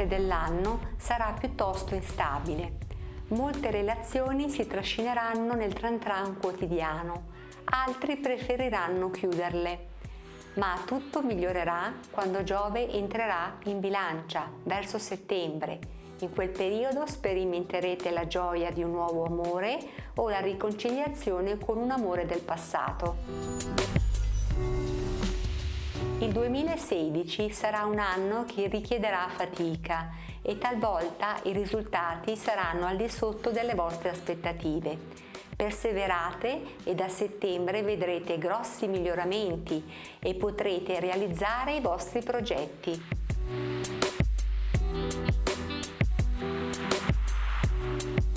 parte dell'anno sarà piuttosto instabile. Molte relazioni si trascineranno nel tran tran quotidiano, altri preferiranno chiuderle. Ma tutto migliorerà quando Giove entrerà in bilancia verso settembre. In quel periodo sperimenterete la gioia di un nuovo amore o la riconciliazione con un amore del passato. Il 2016 sarà un anno che richiederà fatica e talvolta i risultati saranno al di sotto delle vostre aspettative. Perseverate e da settembre vedrete grossi miglioramenti e potrete realizzare i vostri progetti. Thank you.